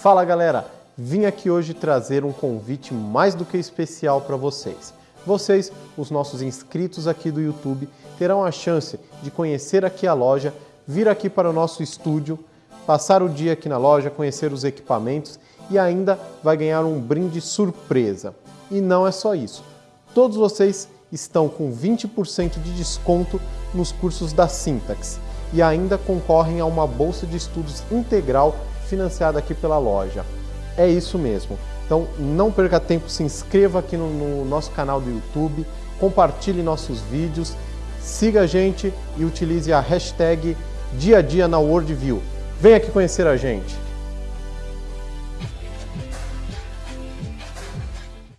Fala galera, vim aqui hoje trazer um convite mais do que especial para vocês. Vocês, os nossos inscritos aqui do YouTube, terão a chance de conhecer aqui a loja, vir aqui para o nosso estúdio, passar o dia aqui na loja, conhecer os equipamentos e ainda vai ganhar um brinde surpresa. E não é só isso. Todos vocês estão com 20% de desconto nos cursos da Syntax e ainda concorrem a uma bolsa de estudos integral financiada aqui pela loja. É isso mesmo. Então não perca tempo, se inscreva aqui no, no nosso canal do YouTube, compartilhe nossos vídeos, siga a gente e utilize a hashtag dia a dia na Worldview. Vem aqui conhecer a gente.